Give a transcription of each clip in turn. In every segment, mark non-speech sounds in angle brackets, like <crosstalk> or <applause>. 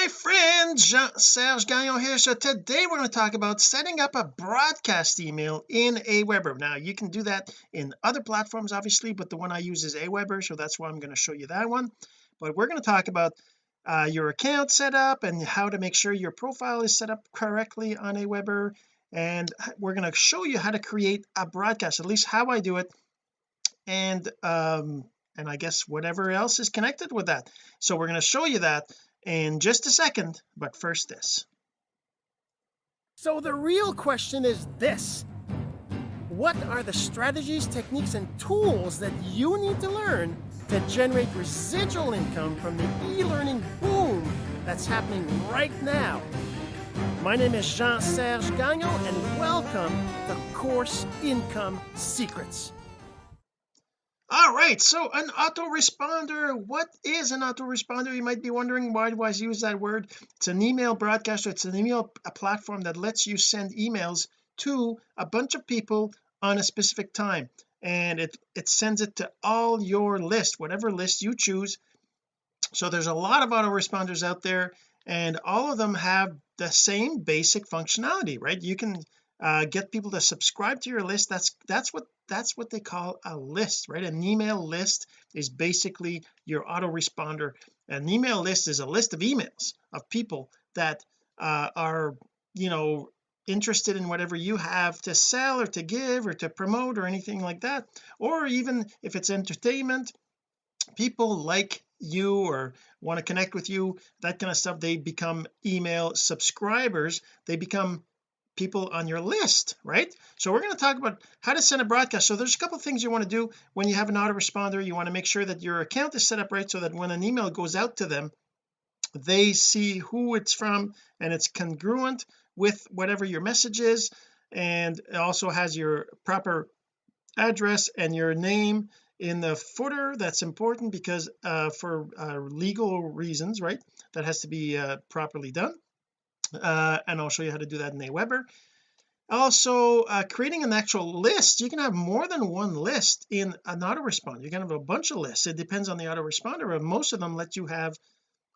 my friend Jean-Serge Gagnon here. So today we're going to talk about setting up a broadcast email in Aweber. Now you can do that in other platforms obviously but the one I use is Aweber so that's why I'm going to show you that one. But we're going to talk about uh, your account setup and how to make sure your profile is set up correctly on Aweber. And we're going to show you how to create a broadcast at least how I do it. And um and I guess whatever else is connected with that. So we're going to show you that in just a second but first this. So the real question is this. What are the strategies techniques and tools that you need to learn to generate residual income from the e-learning boom that's happening right now? My name is Jean-Serge Gagnon and welcome to Course Income Secrets all right so an autoresponder what is an autoresponder? You might be wondering why do I use that word? It's an email broadcaster it's an email a platform that lets you send emails to a bunch of people on a specific time. And it it sends it to all your list whatever list you choose. So there's a lot of autoresponders out there and all of them have the same basic functionality right? You can uh, get people to subscribe to your list. That's that's what that's what they call a list right? An email list is basically your autoresponder. An email list is a list of emails of people that uh, are you know interested in whatever you have to sell or to give or to promote or anything like that. Or even if it's entertainment people like you or want to connect with you that kind of stuff they become email subscribers. They become people on your list right? So we're going to talk about how to send a broadcast. So there's a couple things you want to do when you have an autoresponder. You want to make sure that your account is set up right so that when an email goes out to them they see who it's from and it's congruent with whatever your message is and it also has your proper address and your name in the footer. That's important because uh, for uh, legal reasons right that has to be uh, properly done uh, and I'll show you how to do that in Aweber also uh, creating an actual list. You can have more than one list in an autoresponder. You can have a bunch of lists. It depends on the autoresponder but most of them let you have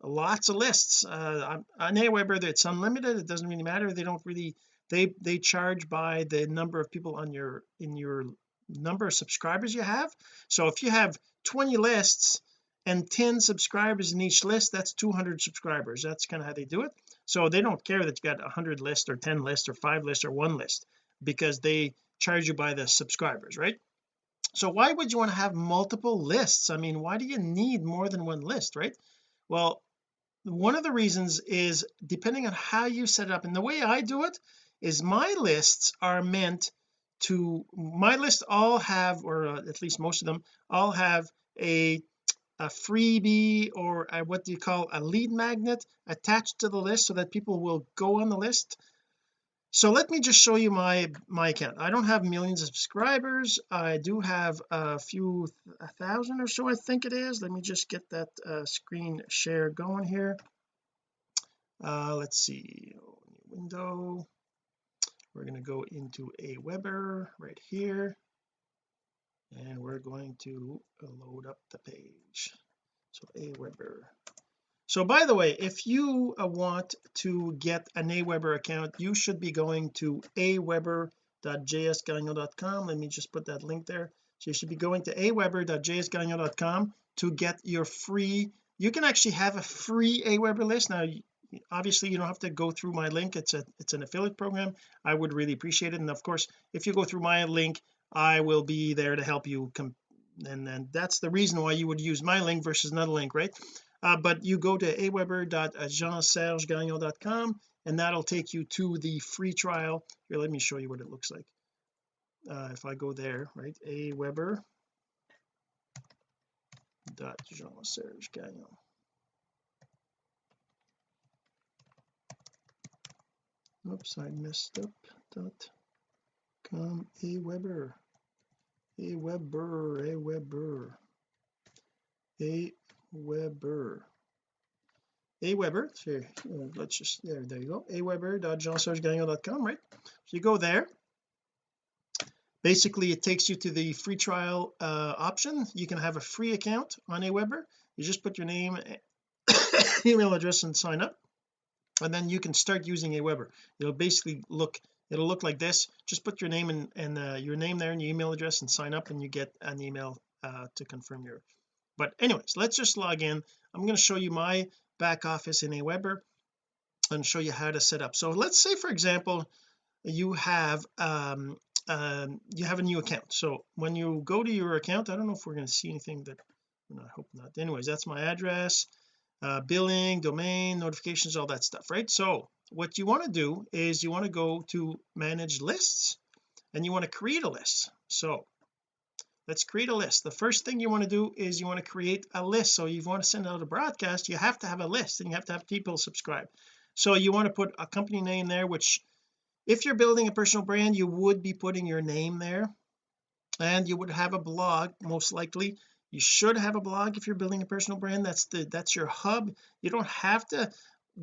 lots of lists. Uh, on Aweber it's unlimited. It doesn't really matter. They don't really they they charge by the number of people on your in your number of subscribers you have. So if you have 20 lists and 10 subscribers in each list that's 200 subscribers. That's kind of how they do it so they don't care that you got 100 lists or 10 lists or 5 lists or one list because they charge you by the subscribers right? So why would you want to have multiple lists? I mean why do you need more than one list right? Well one of the reasons is depending on how you set it up. And the way I do it is my lists are meant to my lists all have or uh, at least most of them all have a a freebie or a, what do you call a lead magnet attached to the list so that people will go on the list? So let me just show you my my account. I don't have millions of subscribers. I do have a few a thousand or so I think it is. Let me just get that uh, screen share going here. Uh let's see. Window. We're going to go into Aweber right here and we're going to load up the page. So Aweber. So by the way if you uh, want to get an Aweber account you should be going to aweber.jsgagnon.com let me just put that link there. So you should be going to aweber.jsgagnon.com to get your free you can actually have a free Aweber list. Now obviously you don't have to go through my link. It's a it's an affiliate program. I would really appreciate it. And of course if you go through my link I will be there to help you and then that's the reason why you would use my link versus another link right? Uh, but you go to aweber.jeansergegagnon.com and that'll take you to the free trial. Here let me show you what it looks like. Uh, if I go there right aweber dot Jean-Serge Gagnon. Oops I messed up dot com aweber a Weber a Weber a Weber. A Weber so uh, let's just there there you go. A Weber.jeansergegagnon.com right? So you go there. Basically it takes you to the free trial uh, option. You can have a free account on Aweber you just put your name <coughs> email address and sign up and then you can start using Aweber it'll basically look it'll look like this. Just put your name and, and uh, your name there and your email address and sign up and you get an email uh, to confirm your but anyways let's just log in. I'm going to show you my back office in Aweber and show you how to set up. So let's say for example you have um, um you have a new account. So when you go to your account I don't know if we're going to see anything that I hope not. Anyways that's my address uh, billing domain notifications all that stuff right? So what you want to do is you want to go to manage lists and you want to create a list. So let's create a list. The first thing you want to do is you want to create a list. So you want to send out a broadcast you have to have a list and you have to have people subscribe. So you want to put a company name there which if you're building a personal brand you would be putting your name there and you would have a blog most likely you should have a blog if you're building a personal brand. That's the that's your hub. You don't have to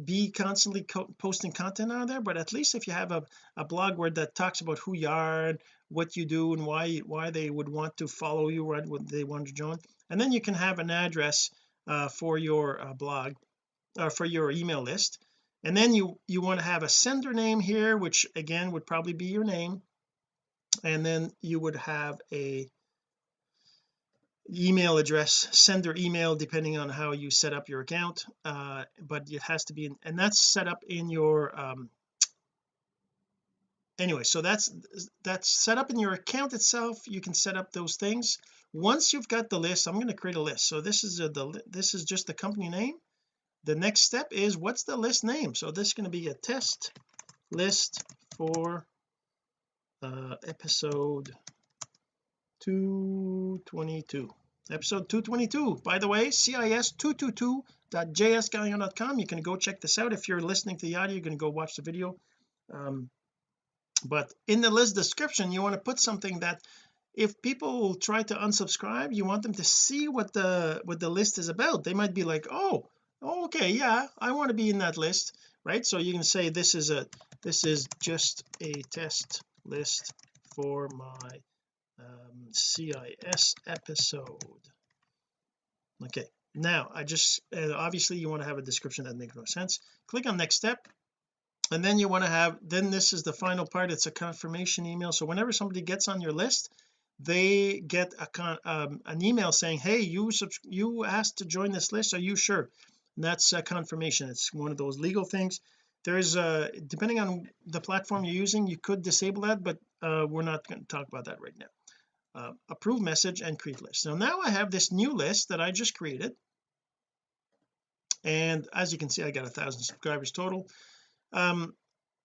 be constantly co posting content on there but at least if you have a, a blog where that talks about who you are and what you do and why why they would want to follow you right what they want to join and then you can have an address uh, for your uh, blog or uh, for your email list. And then you you want to have a sender name here which again would probably be your name. And then you would have a email address sender email depending on how you set up your account uh, but it has to be in, and that's set up in your um anyway so that's that's set up in your account itself. You can set up those things. Once you've got the list I'm going to create a list. So this is a, the this is just the company name. The next step is what's the list name? So this is going to be a test list for uh episode 222 episode 222 by the way cis222.jsgagnon.com you can go check this out. If you're listening to the audio you're going to go watch the video. Um, but in the list description you want to put something that if people try to unsubscribe you want them to see what the what the list is about. They might be like oh okay yeah I want to be in that list right? So you can say this is a this is just a test list for my CIS episode. Okay now I just obviously you want to have a description that makes no sense. Click on next step and then you want to have then this is the final part it's a confirmation email. So whenever somebody gets on your list they get a con um, an email saying hey you you asked to join this list are you sure? And that's a confirmation. It's one of those legal things. There's a depending on the platform you're using you could disable that but uh, we're not going to talk about that right now uh, approve message and create list. So now I have this new list that I just created. And as you can see I got a thousand subscribers total. Um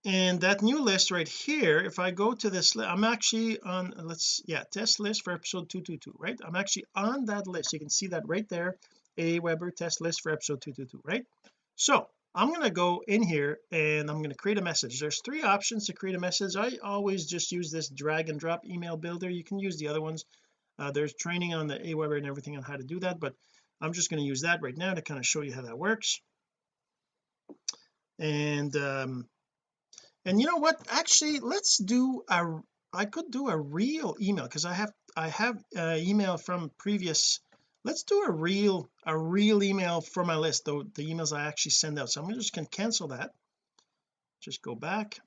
and that new list right here if I go to this I'm actually on let's yeah test list for episode 222 right? I'm actually on that list. You can see that right there Aweber test list for episode 222 right? So I'm going to go in here and I'm going to create a message. There's three options to create a message. I always just use this drag and drop email builder. You can use the other ones. Uh, there's training on the Aweber and everything on how to do that but I'm just going to use that right now to kind of show you how that works. And um and you know what? Actually let's do a I could do a real email because I have I have uh, email from previous let's do a real a real email for my list though the emails I actually send out. So I'm just going to cancel that. Just go back.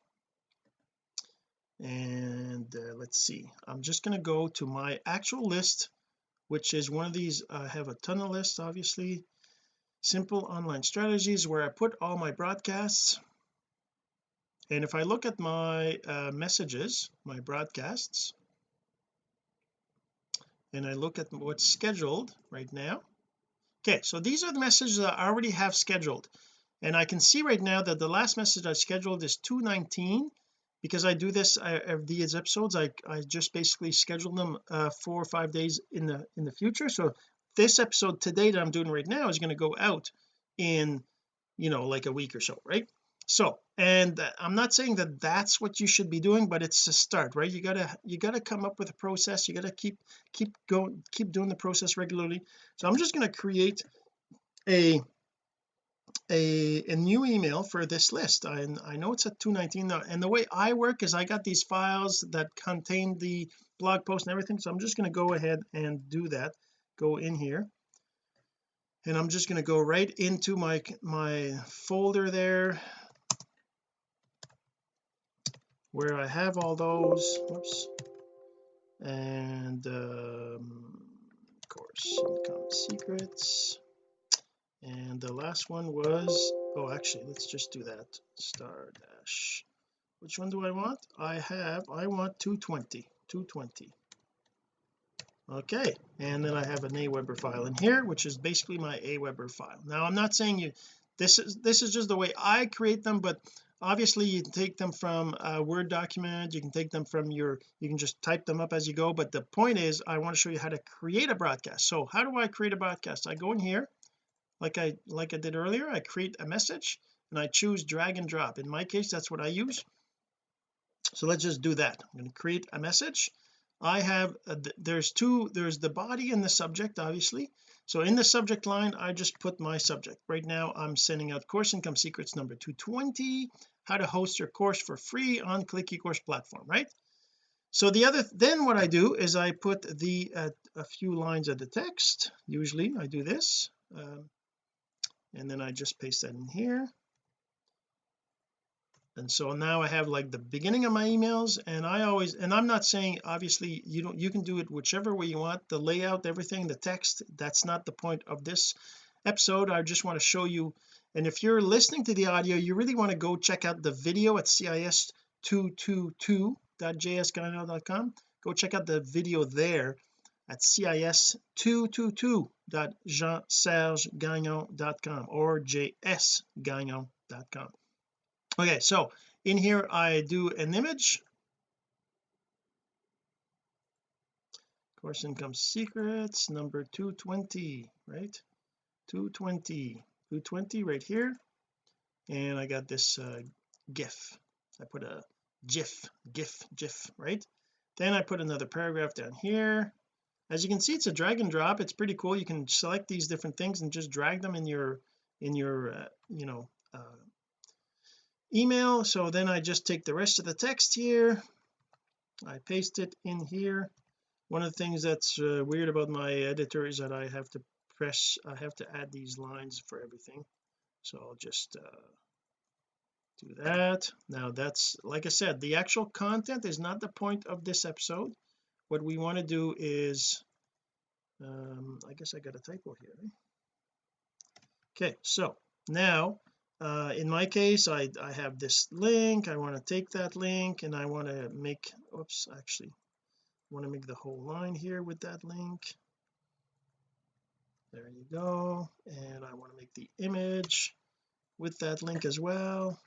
And uh, let's see. I'm just going to go to my actual list which is one of these I have a ton of lists obviously. Simple online strategies where I put all my broadcasts. And if I look at my uh, messages my broadcasts and I look at what's scheduled right now. Okay so these are the messages I already have scheduled. And I can see right now that the last message I scheduled is 219 because I do this I, these episodes I, I just basically schedule them uh, four or five days in the in the future. So this episode today that I'm doing right now is going to go out in you know like a week or so right? So and uh, I'm not saying that that's what you should be doing but it's a start right? You gotta you gotta come up with a process you gotta keep keep going keep doing the process regularly. So I'm just going to create a a, a new email for this list. I, I know it's at 219 now and the way I work is I got these files that contain the blog post and everything so I'm just going to go ahead and do that go in here and I'm just going to go right into my my folder there where I have all those whoops. And um, course income secrets. And the last one was oh actually let's just do that. Star dash. Which one do I want? I have I want 220 220 okay and then I have an Aweber file in here which is basically my Aweber file. Now I'm not saying you this is this is just the way I create them but obviously you can take them from a Word document you can take them from your you can just type them up as you go but the point is I want to show you how to create a broadcast. So how do I create a broadcast? I go in here like I like I did earlier I create a message and I choose drag and drop. In my case that's what I use. So let's just do that. I'm going to create a message I have a, there's two there's the body and the subject obviously. So in the subject line I just put my subject. Right now I'm sending out course income secrets number 220 how to host your course for free on click ecourse platform right? So the other then what I do is I put the uh, a few lines of the text. Usually I do this um, and then I just paste that in here and so now I have like the beginning of my emails and I always and I'm not saying obviously you don't you can do it whichever way you want the layout everything the text that's not the point of this episode. I just want to show you and if you're listening to the audio you really want to go check out the video at cis222.jsgagnon.com go check out the video there at cis222.jeansergegagnon.com or jsgagnon.com okay so in here I do an image. Course income secrets number 220 right? 220 220 right here. And I got this uh, gif. I put a gif gif gif right? Then I put another paragraph down here. As you can see it's a drag and drop. It's pretty cool. You can select these different things and just drag them in your in your uh, you know uh, email. So then I just take the rest of the text here. I paste it in here. One of the things that's uh, weird about my editor is that I have to press I have to add these lines for everything. So I'll just uh, do that. Now that's like I said the actual content is not the point of this episode. What we want to do is um I guess I got a typo here. Eh? okay so now uh, in my case I I have this link I want to take that link and I want to make oops actually I want to make the whole line here with that link. There you go and I want to make the image with that link as well.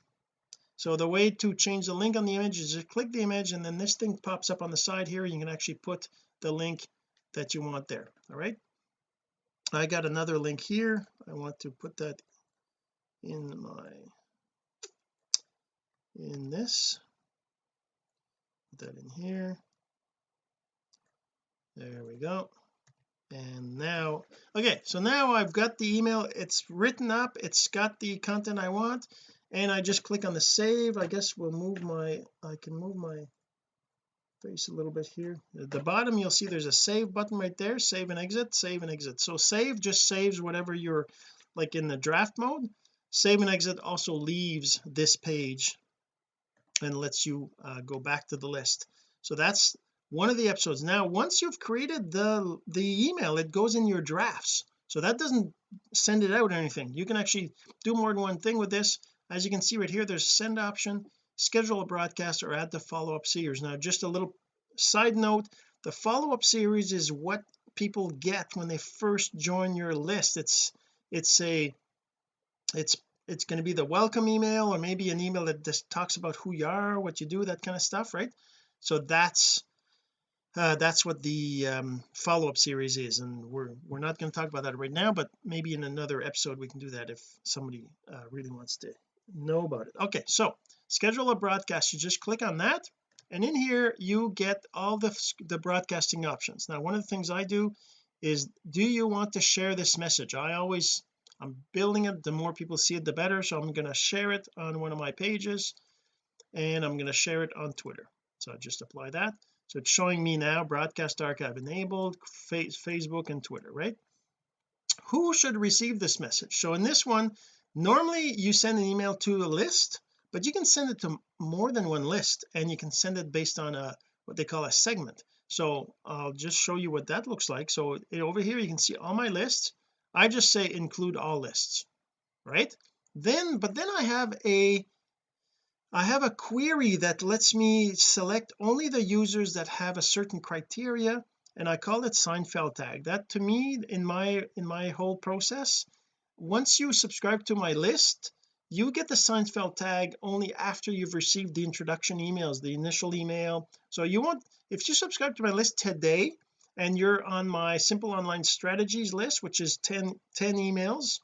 So the way to change the link on the image is just click the image and then this thing pops up on the side here you can actually put the link that you want there all right? I got another link here I want to put that in my in this put that in here. There we go. And now okay so now I've got the email. It's written up. It's got the content I want. And I just click on the save. I guess we'll move my I can move my face a little bit here. At the bottom you'll see there's a save button right there. Save and exit save and exit. So save just saves whatever you're like in the draft mode save and exit also leaves this page and lets you uh, go back to the list. So that's one of the episodes. Now once you've created the the email it goes in your drafts. So that doesn't send it out or anything. You can actually do more than one thing with this. As you can see right here there's send option schedule a broadcast or add the follow-up series. Now just a little side note the follow-up series is what people get when they first join your list. It's it's a it's it's going to be the welcome email or maybe an email that just talks about who you are what you do that kind of stuff right? So that's uh, that's what the um, follow-up series is and we're we're not going to talk about that right now but maybe in another episode we can do that if somebody uh, really wants to know about it. Okay so schedule a broadcast. You just click on that and in here you get all the the broadcasting options. Now one of the things I do is do you want to share this message? I always I'm building it. The more people see it the better. So I'm going to share it on one of my pages and I'm going to share it on Twitter. So I just apply that. So it's showing me now broadcast archive enabled Facebook and Twitter right? Who should receive this message? So in this one normally you send an email to a list but you can send it to more than one list and you can send it based on a what they call a segment. So I'll just show you what that looks like. So over here you can see all my lists I just say include all lists right? Then but then I have a I have a query that lets me select only the users that have a certain criteria and I call it Seinfeld tag. That to me in my in my whole process once you subscribe to my list you get the Seinfeld tag only after you've received the introduction emails the initial email. So you want if you subscribe to my list today and you're on my simple online strategies list which is 10 10 emails.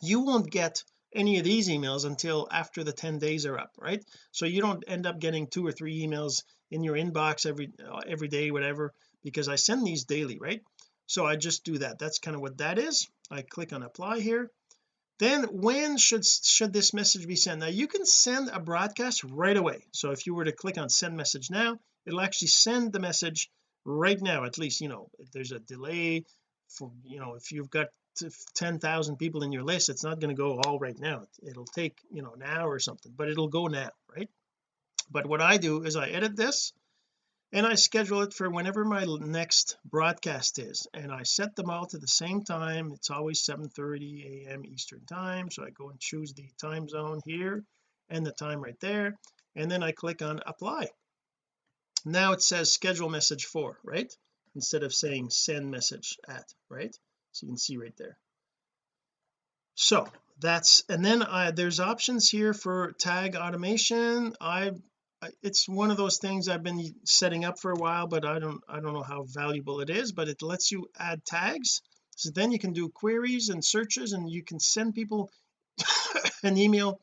You won't get any of these emails until after the 10 days are up right? So you don't end up getting two or three emails in your inbox every uh, every day whatever because I send these daily right? So I just do that. That's kind of what that is. I click on apply here. Then when should should this message be sent? Now you can send a broadcast right away. So if you were to click on send message now it'll actually send the message right now at least you know there's a delay for you know if you've got 10,000 people in your list it's not going to go all right now. It'll take you know an hour or something but it'll go now right? But what I do is I edit this and I schedule it for whenever my next broadcast is and I set them all to the same time. It's always 7:30 a.m. Eastern time so I go and choose the time zone here and the time right there and then I click on apply now it says schedule message for right? Instead of saying send message at right? So you can see right there. So that's and then I there's options here for tag automation. I it's one of those things I've been setting up for a while but I don't I don't know how valuable it is but it lets you add tags. So then you can do queries and searches and you can send people <coughs> an email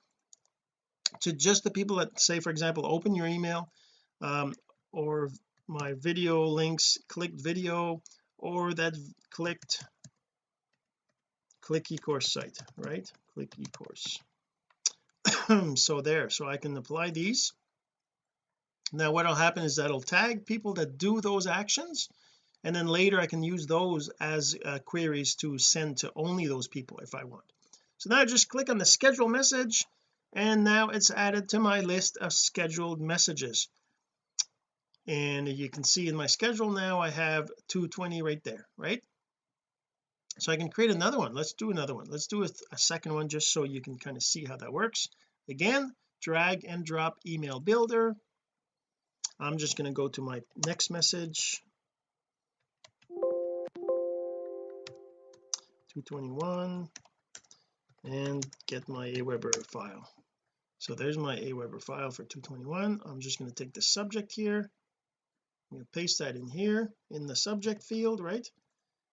to just the people that say for example open your email. Um, or my video links clicked video or that clicked click ecourse site right? Click ecourse. <clears throat> So there so I can apply these. Now what'll happen is that'll tag people that do those actions and then later I can use those as uh, queries to send to only those people if I want. So now I just click on the schedule message and now it's added to my list of scheduled messages and you can see in my schedule now I have 220 right there right? So I can create another one. Let's do another one. Let's do a, a second one just so you can kind of see how that works. Again drag and drop email builder. I'm just going to go to my next message. 221 and get my Aweber file. So there's my Aweber file for 221 I'm just going to take the subject here I'm going to paste that in here in the subject field right?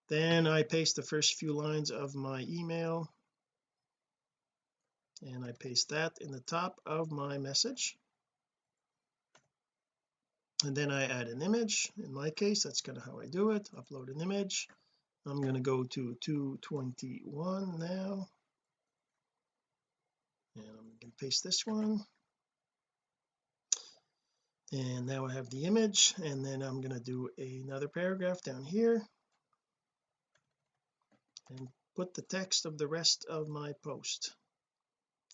Then I paste the first few lines of my email. And I paste that in the top of my message. And then I add an image. In my case that's kind of how I do it. Upload an image. I'm going to go to 221 now. And I'm going to paste this one and now I have the image and then I'm going to do another paragraph down here. And put the text of the rest of my post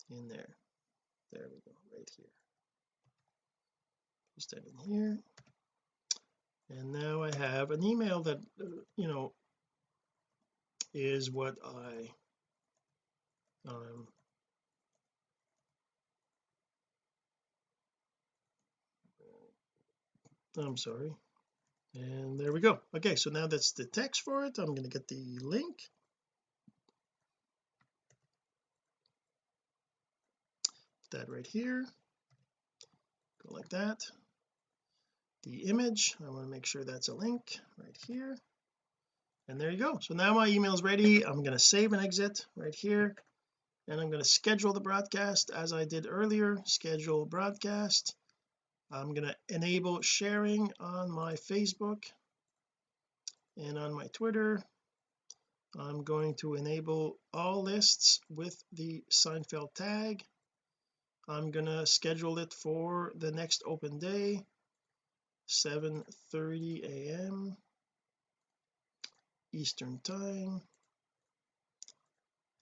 in there. There we go right here. Paste that in here. And now I have an email that uh, you know is what I um I'm sorry. And there we go. Okay so now that's the text for it. I'm going to get the link. Put that right here. Go like that. The image I want to make sure that's a link right here. And there you go. So now my email is ready. I'm going to save and exit right here. And I'm going to schedule the broadcast as I did earlier. Schedule broadcast I'm going to enable sharing on my Facebook and on my Twitter. I'm going to enable all lists with the Seinfeld tag. I'm going to schedule it for the next open day 7:30 a.m. Eastern time.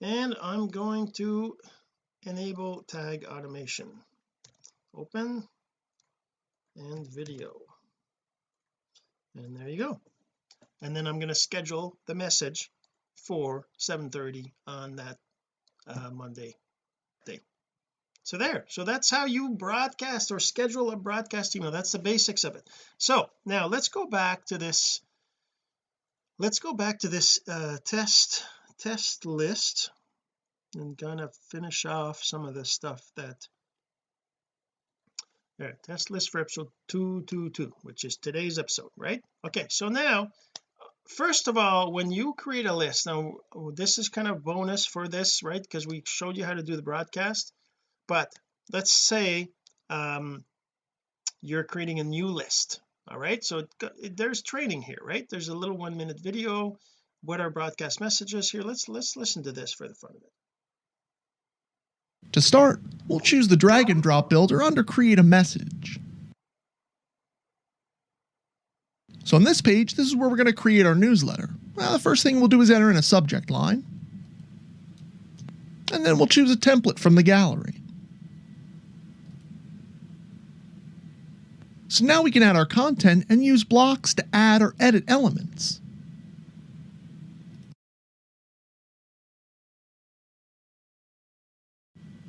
And I'm going to enable tag automation. Open and video. And there you go. And then I'm going to schedule the message for 7:30 on that uh, Monday day so there. So that's how you broadcast or schedule a broadcast email. That's the basics of it. So now let's go back to this let's go back to this uh, test test list. And kind of finish off some of the stuff that there test list for episode 222 which is today's episode right? Okay so now first of all when you create a list now this is kind of bonus for this right? Because we showed you how to do the broadcast but let's say um you're creating a new list all right? So it, there's training here right? There's a little one minute video. What are broadcast messages here? Let's let's listen to this for the fun of it to start we'll choose the drag and drop builder under create a message. So on this page this is where we're going to create our newsletter. Well the first thing we'll do is enter in a subject line. And then we'll choose a template from the gallery. So now we can add our content and use blocks to add or edit elements.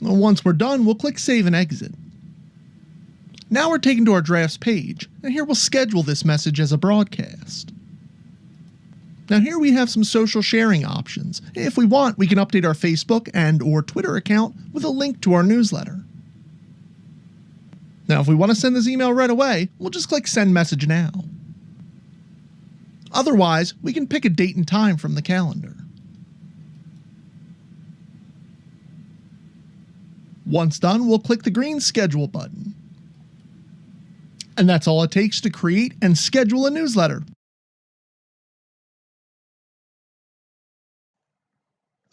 Once we're done, we'll click Save and Exit. Now we're taken to our drafts page, and here we'll schedule this message as a broadcast. Now here we have some social sharing options. If we want, we can update our Facebook and or Twitter account with a link to our newsletter. Now, if we want to send this email right away, we'll just click Send Message Now. Otherwise, we can pick a date and time from the calendar. Once done, we'll click the green Schedule button. And that's all it takes to create and schedule a newsletter.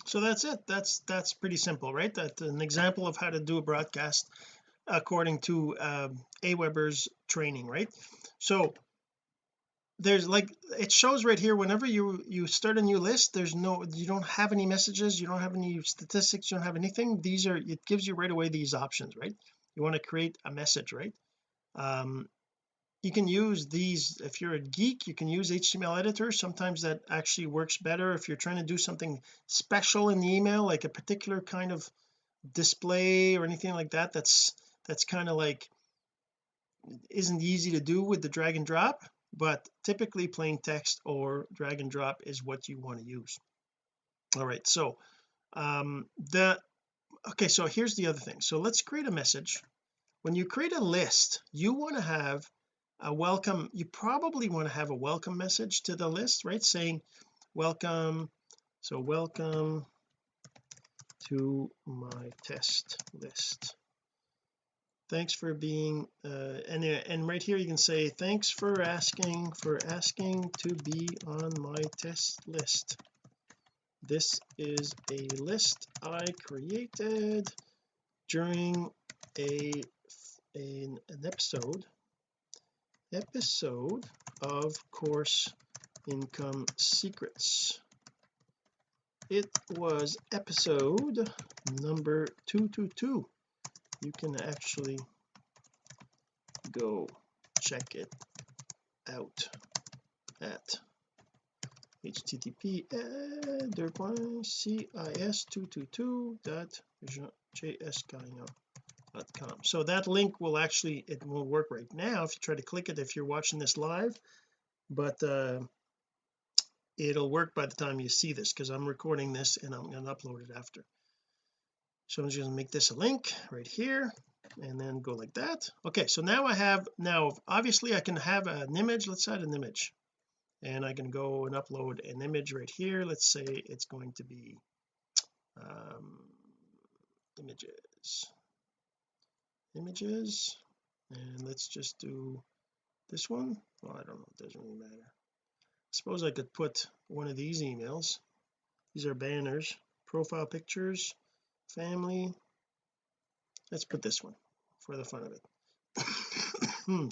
so that's it that's that's pretty simple right that's an example of how to do a broadcast according to uh, Aweber's training right so there's like it shows right here whenever you you start a new list there's no you don't have any messages you don't have any statistics you don't have anything. These are it gives you right away these options right? You want to create a message right? Um you can use these if you're a geek you can use HTML editor. Sometimes that actually works better if you're trying to do something special in the email like a particular kind of display or anything like that that's that's kind of like isn't easy to do with the drag and drop but typically plain text or drag and drop is what you want to use. All right so um the okay so here's the other thing. So let's create a message. When you create a list you want to have a welcome you probably want to have a welcome message to the list right? Saying welcome so welcome to my test list thanks for being uh and and right here you can say thanks for asking for asking to be on my test list. This is a list I created during a an, an episode episode of course income secrets. It was episode number 222 you can actually go check it out at http cis222.jsgagnon.com so that link will actually it won't work right now if you try to click it if you're watching this live but uh it'll work by the time you see this because I'm recording this and I'm going to upload it after so I'm just going to make this a link right here and then go like that. Okay so now I have now obviously I can have an image. Let's add an image. And I can go and upload an image right here. Let's say it's going to be um images. Images. And let's just do this one. Well I don't know. It doesn't really matter. I suppose I could put one of these emails. These are banners. Profile pictures family. Let's put this one for the fun of it.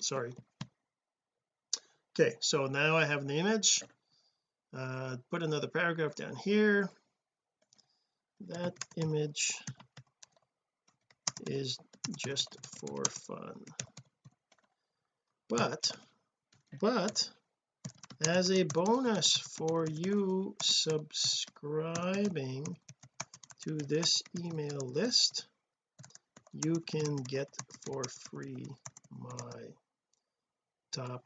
<coughs> Sorry. Okay so now I have the image. Uh put another paragraph down here. That image is just for fun. But but as a bonus for you subscribing to this email list. You can get for free my top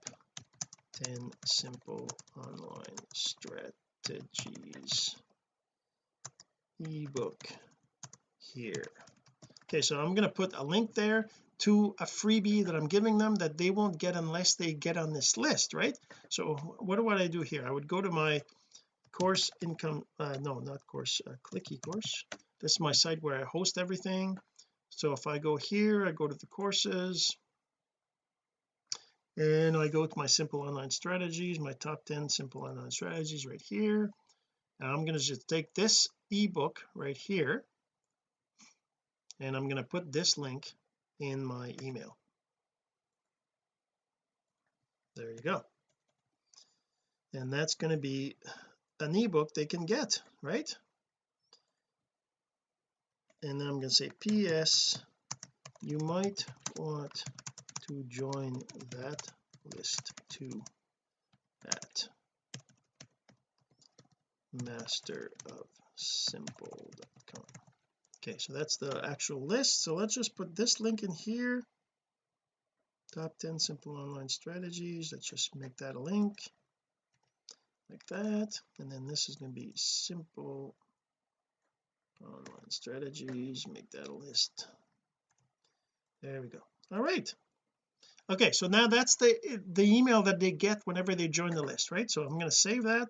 10 simple online strategies ebook here. Okay so I'm going to put a link there to a freebie that I'm giving them that they won't get unless they get on this list right? So what do I do here? I would go to my course income uh, no not course uh, click ecourse this is my site where I host everything. So if I go here I go to the courses. And I go to my simple online strategies my top 10 simple online strategies right here. And I'm going to just take this ebook right here and I'm going to put this link in my email. There you go. And that's going to be an ebook they can get right? And then I'm going to say ps you might want to join that list too at master of simple.com okay so that's the actual list. So let's just put this link in here. Top 10 simple online strategies. Let's just make that a link like that and then this is going to be simple online strategies make that a list. There we go. All right. Okay so now that's the the email that they get whenever they join the list right? So I'm going to save that.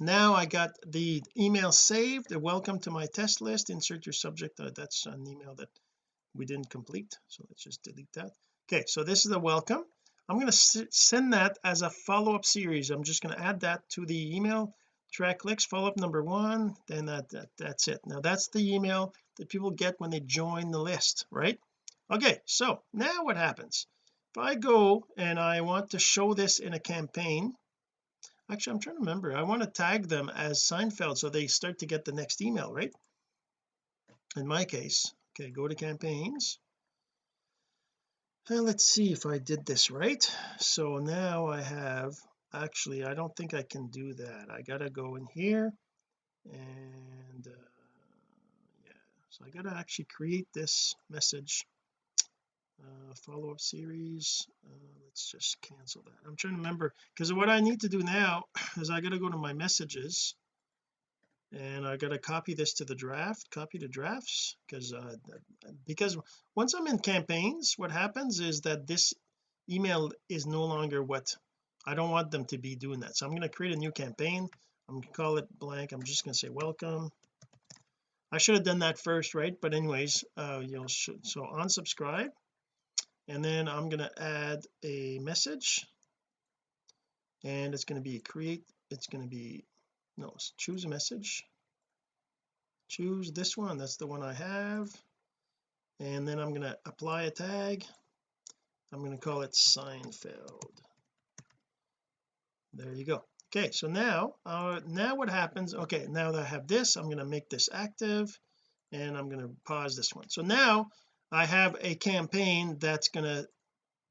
Now I got the email saved. Welcome to my test list. Insert your subject. Uh, that's an email that we didn't complete so let's just delete that. Okay so this is the welcome I'm going to send that as a follow-up series. I'm just going to add that to the email track clicks follow-up number one then that, that that's it. Now that's the email that people get when they join the list right? Okay so now what happens? If I go and I want to show this in a campaign actually I'm trying to remember. I want to tag them as Seinfeld so they start to get the next email right? In my case okay go to campaigns and let's see if I did this right. So now I have actually I don't think I can do that. I gotta go in here and uh, yeah so I gotta actually create this message uh, follow-up series. Uh, let's just cancel that. I'm trying to remember because what I need to do now <clears throat> is I got to go to my messages and I got to copy this to the draft copy to drafts because uh because once I'm in campaigns what happens is that this email is no longer what I don't want them to be doing that. So I'm going to create a new campaign. I'm going to call it blank. I'm just going to say welcome. I should have done that first right? But anyways uh you know so unsubscribe. And then I'm going to add a message. And it's going to be create it's going to be no choose a message. Choose this one that's the one I have. And then I'm going to apply a tag. I'm going to call it Seinfeld. There you go. Okay so now uh now what happens okay now that I have this I'm going to make this active and I'm going to pause this one. So now I have a campaign that's going to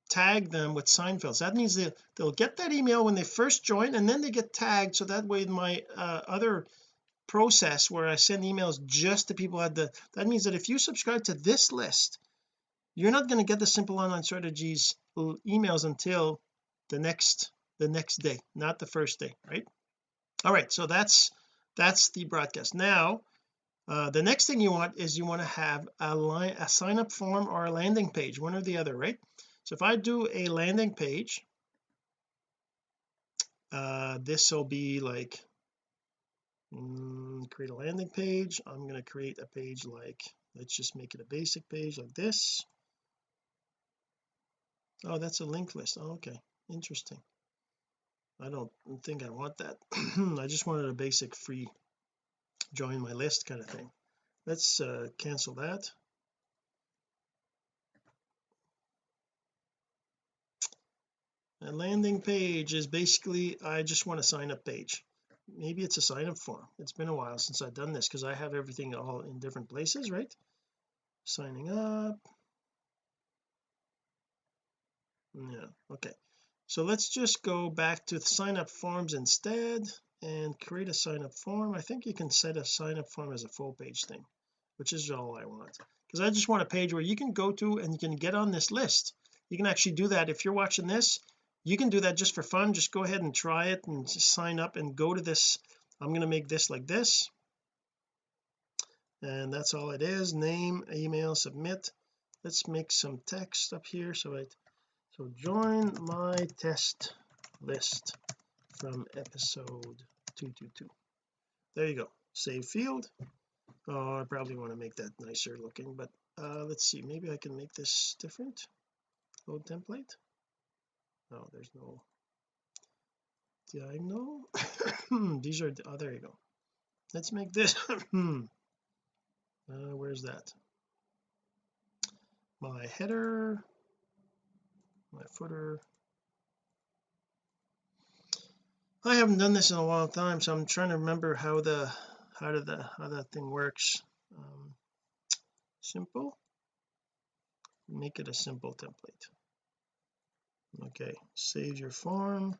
tag them with Seinfeld so that means that they'll get that email when they first join and then they get tagged so that way my uh, other process where I send emails just to people at the that means that if you subscribe to this list you're not going to get the simple online strategies emails until the next the next day not the first day right? All right so that's that's the broadcast. Now uh, the next thing you want is you want to have a line a sign up form or a landing page one or the other right so if I do a landing page uh this will be like mm, create a landing page. I'm going to create a page like let's just make it a basic page like this. Oh that's a link list. Oh, okay. Interesting. I don't think I want that. <clears throat> I just wanted a basic free join my list kind of thing. Let's uh, cancel that a landing page is basically I just want a sign up page. Maybe it's a sign up form. It's been a while since I've done this because I have everything all in different places right? Signing up. Yeah okay. So let's just go back to sign up forms instead and create a sign up form. I think you can set a sign up form as a full page thing which is all I want. Because I just want a page where you can go to and you can get on this list. You can actually do that. If you're watching this you can do that just for fun. Just go ahead and try it and sign up and go to this. I'm going to make this like this. And that's all it is. Name email submit. Let's make some text up here so it so join my test list from episode 222 there you go. Save field. Oh I probably want to make that nicer looking but uh let's see. Maybe I can make this different. Load template oh there's no diagonal. <coughs> These are oh there you go. Let's make this <coughs> uh, where's that? My header my footer. I haven't done this in a long time so I'm trying to remember how the how did the how that thing works. Um, simple. Make it a simple template okay save your form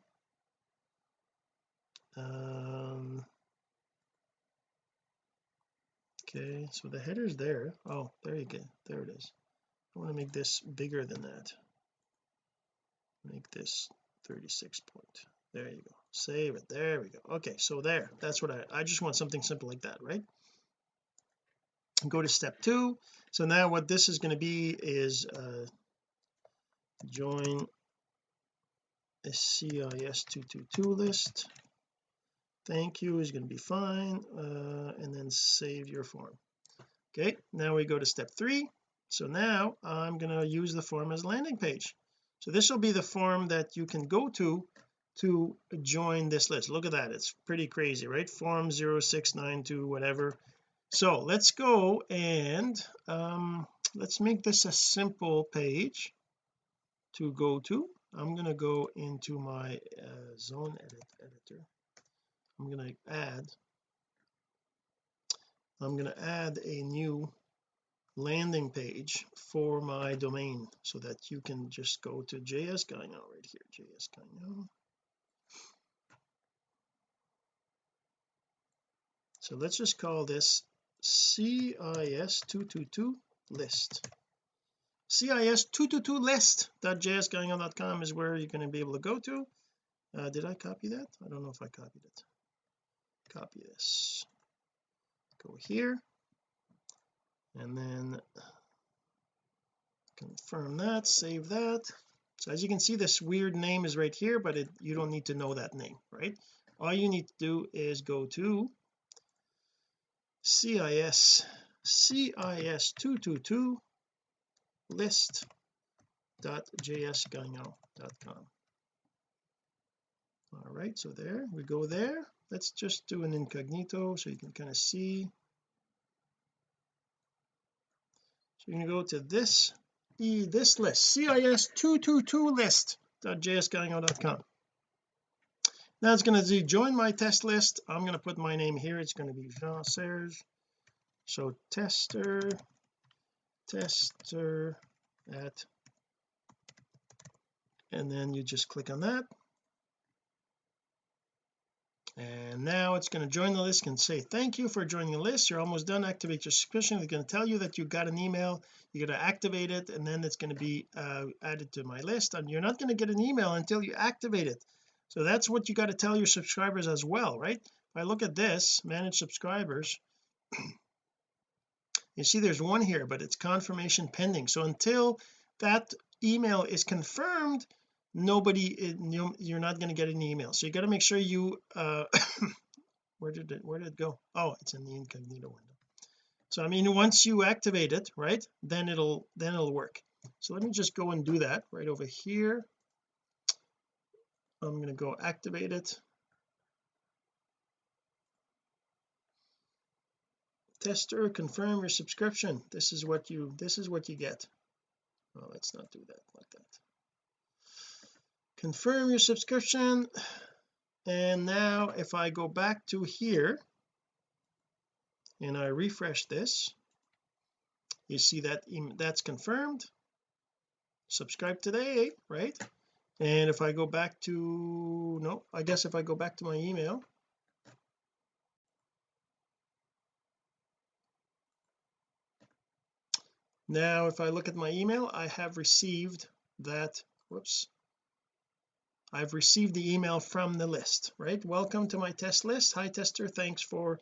um okay so the header's there. Oh there you go. There it is. I want to make this bigger than that. Make this 36 point. There you go. Save it. There we go. Okay so there. That's what I I just want something simple like that right? Go to step two. So now what this is going to be is uh join a CIS 222 list. Thank you is going to be fine uh, and then save your form. Okay now we go to step three. So now I'm going to use the form as a landing page. So this will be the form that you can go to to join this list. Look at that it's pretty crazy right? Form 0692 whatever. So let's go and um let's make this a simple page to go to I'm going to go into my uh, zone edit editor. I'm going to add I'm going to add a new landing page for my domain so that you can just go to JS Gagnon right here JS Gagnon so let's just call this CIS222 list CIS222 list.jsgagnon.com is where you're going to be able to go to. Uh, did I copy that? I don't know if I copied it. Copy this. Go here. And then confirm that save that. So as you can see this weird name is right here but it you don't need to know that name right? All you need to do is go to CIS CIS 222 list.jsgagnon.com all right so there we go there. Let's just do an incognito so you can kind of see. So you're going to go to this e this list cis 222 list.jsgagnon.com now it's going to join my test list. I'm going to put my name here. It's going to be Jean Serge. So tester tester at and then you just click on that. And now it's going to join the list and say thank you for joining the list. You're almost done. Activate your subscription. It's going to tell you that you got an email. You're going to activate it and then it's going to be uh, added to my list. And you're not going to get an email until you activate it. So that's what you got to tell your subscribers as well right? If I look at this manage subscribers you see there's one here but it's confirmation pending. So until that email is confirmed nobody you're not going to get an email so you got to make sure you uh <coughs> where did it where did it go? Oh it's in the incognito window. So I mean once you activate it right then it'll then it'll work. So let me just go and do that right over here. I'm going to go activate it tester confirm your subscription. This is what you this is what you get. Well let's not do that like that. Confirm your subscription. And now if I go back to here and I refresh this you see that that's confirmed. Subscribe today right? And if I go back to no I guess if I go back to my email now if I look at my email I have received that whoops. I've received the email from the list right? Welcome to my test list. Hi tester. Thanks for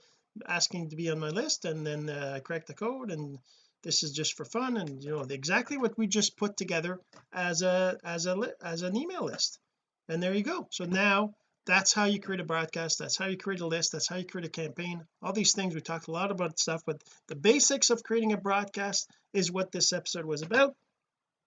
asking to be on my list and then uh, I crack the code and this is just for fun and you know exactly what we just put together as a as a as an email list. And there you go. So now that's how you create a broadcast. That's how you create a list. That's how you create a campaign. All these things we talked a lot about stuff but the basics of creating a broadcast is what this episode was about.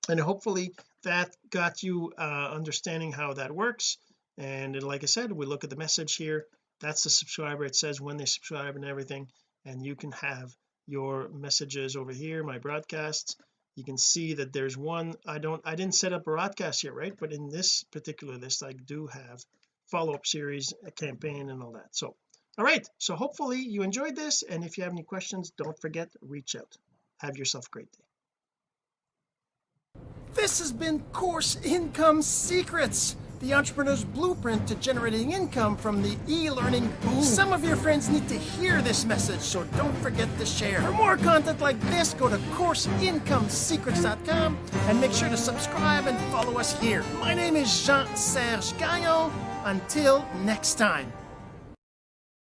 And hopefully that got you uh understanding how that works. And like I said we look at the message here. That's the subscriber. It says when they subscribe and everything. And you can have your messages over here my broadcasts. You can see that there's one. I don't I didn't set up a broadcast yet right? But in this particular list I do have follow-up series a campaign and all that so all right so hopefully you enjoyed this and if you have any questions don't forget reach out have yourself a great day This has been Course Income Secrets, the entrepreneur's blueprint to generating income from the e-learning boom. Some of your friends need to hear this message, so don't forget to share. For more content like this, go to CourseIncomeSecrets.com and make sure to subscribe and follow us here. My name is Jean-Serge Gagnon. Until next time.